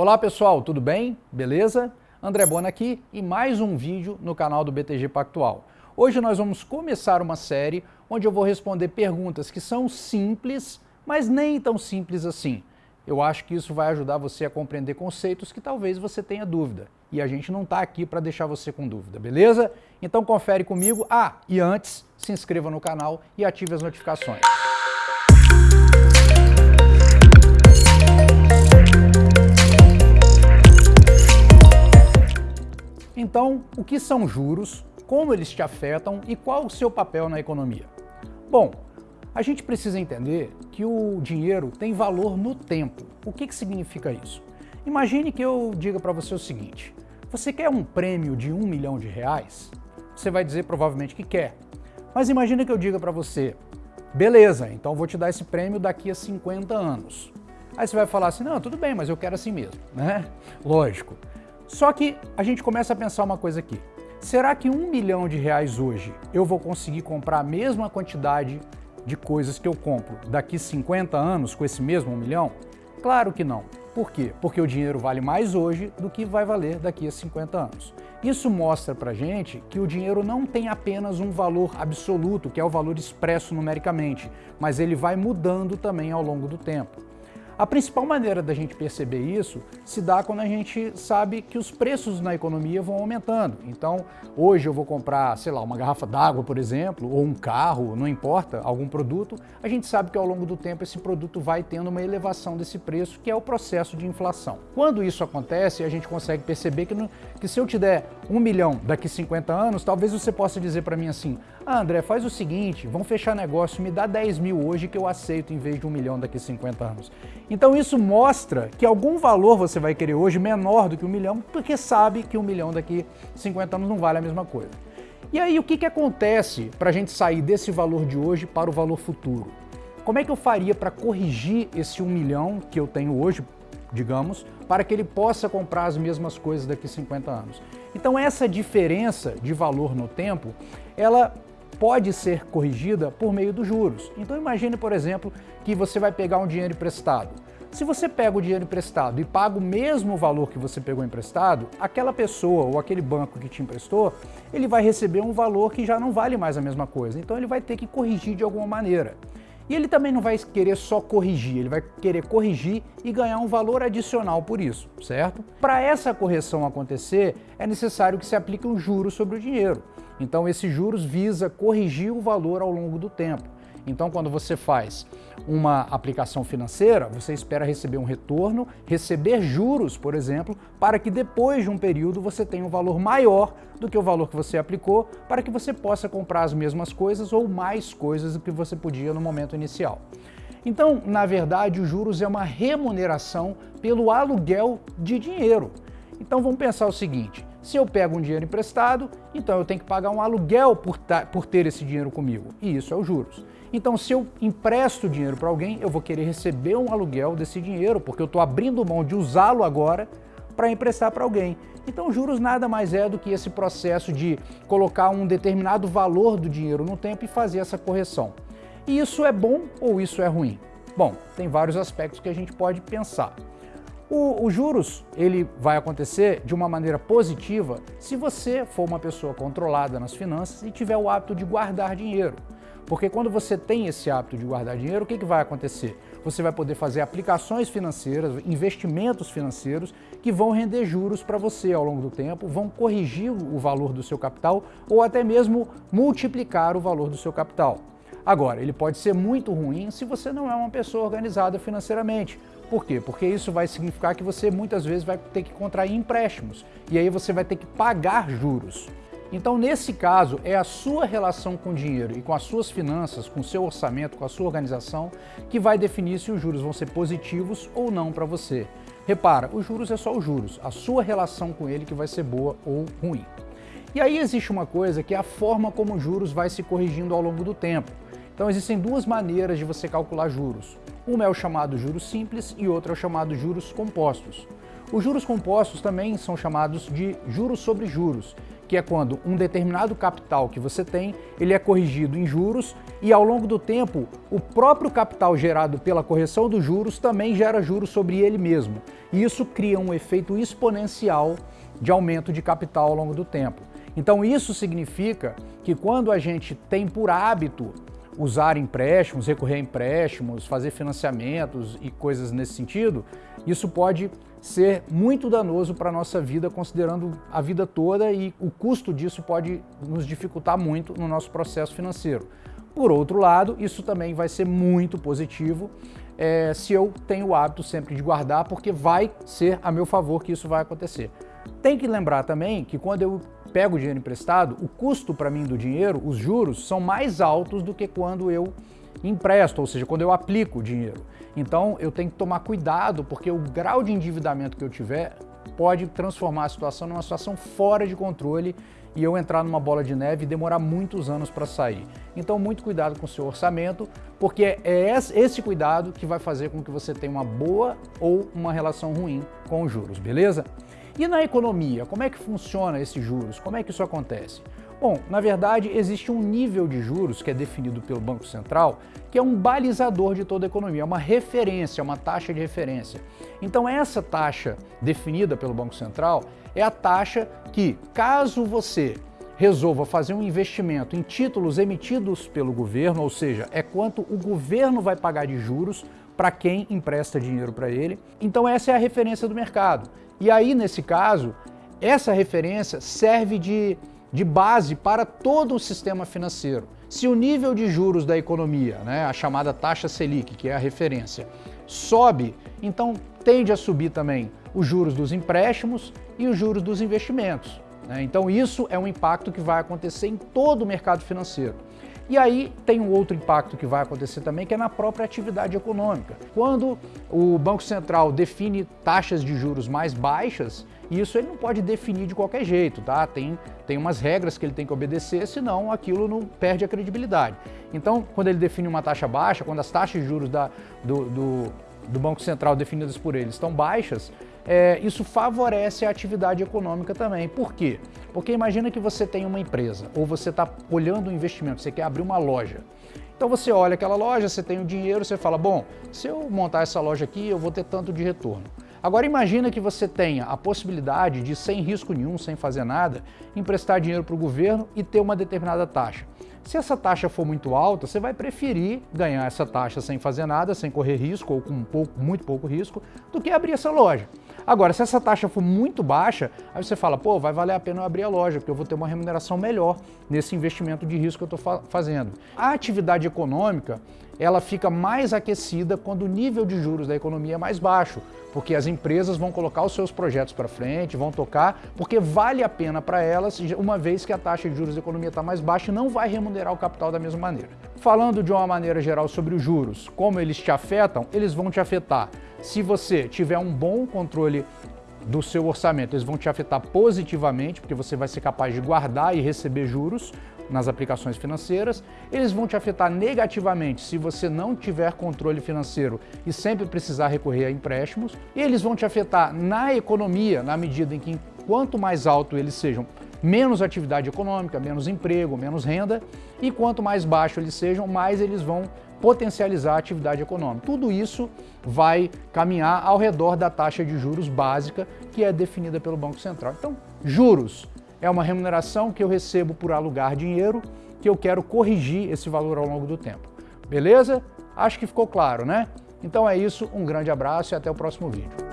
Olá pessoal, tudo bem? Beleza? André Bona aqui e mais um vídeo no canal do BTG Pactual. Hoje nós vamos começar uma série onde eu vou responder perguntas que são simples, mas nem tão simples assim. Eu acho que isso vai ajudar você a compreender conceitos que talvez você tenha dúvida. E a gente não está aqui para deixar você com dúvida, beleza? Então confere comigo. Ah, e antes, se inscreva no canal e ative as notificações. Então, o que são juros, como eles te afetam e qual o seu papel na economia? Bom, a gente precisa entender que o dinheiro tem valor no tempo. O que, que significa isso? Imagine que eu diga para você o seguinte, você quer um prêmio de um milhão de reais? Você vai dizer provavelmente que quer. Mas imagine que eu diga para você, beleza, então vou te dar esse prêmio daqui a 50 anos. Aí você vai falar assim, não, tudo bem, mas eu quero assim mesmo, né? Lógico. Só que a gente começa a pensar uma coisa aqui. Será que um milhão de reais hoje eu vou conseguir comprar a mesma quantidade de coisas que eu compro daqui 50 anos com esse mesmo um milhão? Claro que não. Por quê? Porque o dinheiro vale mais hoje do que vai valer daqui a 50 anos. Isso mostra pra gente que o dinheiro não tem apenas um valor absoluto, que é o valor expresso numericamente, mas ele vai mudando também ao longo do tempo. A principal maneira da gente perceber isso se dá quando a gente sabe que os preços na economia vão aumentando. Então, hoje eu vou comprar, sei lá, uma garrafa d'água, por exemplo, ou um carro, não importa, algum produto, a gente sabe que ao longo do tempo esse produto vai tendo uma elevação desse preço, que é o processo de inflação. Quando isso acontece, a gente consegue perceber que, no, que se eu te der um milhão daqui 50 anos, talvez você possa dizer para mim assim, ah, André, faz o seguinte, vamos fechar negócio, me dá 10 mil hoje que eu aceito em vez de um milhão daqui 50 anos. Então isso mostra que algum valor você vai querer hoje menor do que um milhão, porque sabe que um milhão daqui 50 anos não vale a mesma coisa. E aí o que, que acontece para a gente sair desse valor de hoje para o valor futuro? Como é que eu faria para corrigir esse um milhão que eu tenho hoje, digamos, para que ele possa comprar as mesmas coisas daqui 50 anos? Então essa diferença de valor no tempo, ela pode ser corrigida por meio dos juros. Então imagine, por exemplo, que você vai pegar um dinheiro emprestado. Se você pega o dinheiro emprestado e paga o mesmo valor que você pegou emprestado, aquela pessoa ou aquele banco que te emprestou, ele vai receber um valor que já não vale mais a mesma coisa. Então ele vai ter que corrigir de alguma maneira. E ele também não vai querer só corrigir, ele vai querer corrigir e ganhar um valor adicional por isso, certo? Para essa correção acontecer, é necessário que se aplique um juro sobre o dinheiro. Então esses juros visa corrigir o valor ao longo do tempo. Então quando você faz uma aplicação financeira, você espera receber um retorno, receber juros, por exemplo, para que depois de um período você tenha um valor maior do que o valor que você aplicou, para que você possa comprar as mesmas coisas ou mais coisas do que você podia no momento inicial. Então, na verdade, os juros é uma remuneração pelo aluguel de dinheiro. Então vamos pensar o seguinte, se eu pego um dinheiro emprestado, então eu tenho que pagar um aluguel por, por ter esse dinheiro comigo, e isso é os juros. Então se eu empresto dinheiro para alguém, eu vou querer receber um aluguel desse dinheiro, porque eu estou abrindo mão de usá-lo agora para emprestar para alguém. Então juros nada mais é do que esse processo de colocar um determinado valor do dinheiro no tempo e fazer essa correção. E isso é bom ou isso é ruim? Bom, tem vários aspectos que a gente pode pensar. O, juros ele vai acontecer de uma maneira positiva se você for uma pessoa controlada nas finanças e tiver o hábito de guardar dinheiro. Porque quando você tem esse hábito de guardar dinheiro, o que, que vai acontecer? Você vai poder fazer aplicações financeiras, investimentos financeiros que vão render juros para você ao longo do tempo, vão corrigir o valor do seu capital ou até mesmo multiplicar o valor do seu capital. Agora, ele pode ser muito ruim se você não é uma pessoa organizada financeiramente. Por quê? Porque isso vai significar que você muitas vezes vai ter que contrair empréstimos e aí você vai ter que pagar juros. Então, nesse caso, é a sua relação com o dinheiro e com as suas finanças, com o seu orçamento, com a sua organização, que vai definir se os juros vão ser positivos ou não para você. Repara, os juros é só os juros, a sua relação com ele que vai ser boa ou ruim. E aí existe uma coisa que é a forma como os juros vai se corrigindo ao longo do tempo. Então existem duas maneiras de você calcular juros. Uma é o chamado juros simples e outra é o chamado juros compostos. Os juros compostos também são chamados de juros sobre juros, que é quando um determinado capital que você tem, ele é corrigido em juros e ao longo do tempo, o próprio capital gerado pela correção dos juros também gera juros sobre ele mesmo. E isso cria um efeito exponencial de aumento de capital ao longo do tempo. Então isso significa que quando a gente tem por hábito usar empréstimos, recorrer a empréstimos, fazer financiamentos e coisas nesse sentido, isso pode ser muito danoso para a nossa vida, considerando a vida toda e o custo disso pode nos dificultar muito no nosso processo financeiro. Por outro lado, isso também vai ser muito positivo é, se eu tenho o hábito sempre de guardar, porque vai ser a meu favor que isso vai acontecer. Tem que lembrar também que quando eu pego dinheiro emprestado, o custo para mim do dinheiro, os juros, são mais altos do que quando eu empresto, ou seja, quando eu aplico o dinheiro. Então eu tenho que tomar cuidado, porque o grau de endividamento que eu tiver pode transformar a situação numa situação fora de controle e eu entrar numa bola de neve e demorar muitos anos para sair. Então muito cuidado com o seu orçamento, porque é esse cuidado que vai fazer com que você tenha uma boa ou uma relação ruim com os juros, beleza? E na economia, como é que funciona esses juros? Como é que isso acontece? Bom, na verdade, existe um nível de juros que é definido pelo Banco Central, que é um balizador de toda a economia, é uma referência, uma taxa de referência. Então essa taxa definida pelo Banco Central é a taxa que, caso você resolva fazer um investimento em títulos emitidos pelo governo, ou seja, é quanto o governo vai pagar de juros para quem empresta dinheiro para ele. Então essa é a referência do mercado. E aí, nesse caso, essa referência serve de de base para todo o sistema financeiro. Se o nível de juros da economia, né, a chamada taxa Selic, que é a referência, sobe, então tende a subir também os juros dos empréstimos e os juros dos investimentos. Né? Então isso é um impacto que vai acontecer em todo o mercado financeiro. E aí tem um outro impacto que vai acontecer também, que é na própria atividade econômica. Quando o Banco Central define taxas de juros mais baixas, isso ele não pode definir de qualquer jeito, tá? Tem, tem umas regras que ele tem que obedecer, senão aquilo não perde a credibilidade. Então, quando ele define uma taxa baixa, quando as taxas de juros da, do, do, do Banco Central definidas por ele estão baixas, é, isso favorece a atividade econômica também. Por quê? Porque imagina que você tem uma empresa ou você está olhando um investimento, você quer abrir uma loja. Então você olha aquela loja, você tem o dinheiro, você fala, bom, se eu montar essa loja aqui, eu vou ter tanto de retorno. Agora imagina que você tenha a possibilidade de, sem risco nenhum, sem fazer nada, emprestar dinheiro para o governo e ter uma determinada taxa. Se essa taxa for muito alta, você vai preferir ganhar essa taxa sem fazer nada, sem correr risco ou com um pouco, muito pouco risco, do que abrir essa loja. Agora, se essa taxa for muito baixa, aí você fala, pô, vai valer a pena eu abrir a loja, porque eu vou ter uma remuneração melhor nesse investimento de risco que eu estou fa fazendo. A atividade econômica, ela fica mais aquecida quando o nível de juros da economia é mais baixo, porque as empresas vão colocar os seus projetos para frente, vão tocar, porque vale a pena para elas, uma vez que a taxa de juros da economia está mais baixa e não vai remunerar o capital da mesma maneira. Falando de uma maneira geral sobre os juros, como eles te afetam, eles vão te afetar se você tiver um bom controle do seu orçamento, eles vão te afetar positivamente, porque você vai ser capaz de guardar e receber juros nas aplicações financeiras. Eles vão te afetar negativamente se você não tiver controle financeiro e sempre precisar recorrer a empréstimos. E eles vão te afetar na economia, na medida em que quanto mais alto eles sejam, menos atividade econômica, menos emprego, menos renda, e quanto mais baixo eles sejam, mais eles vão potencializar a atividade econômica. Tudo isso vai caminhar ao redor da taxa de juros básica que é definida pelo Banco Central. Então, juros é uma remuneração que eu recebo por alugar dinheiro que eu quero corrigir esse valor ao longo do tempo. Beleza? Acho que ficou claro, né? Então é isso, um grande abraço e até o próximo vídeo.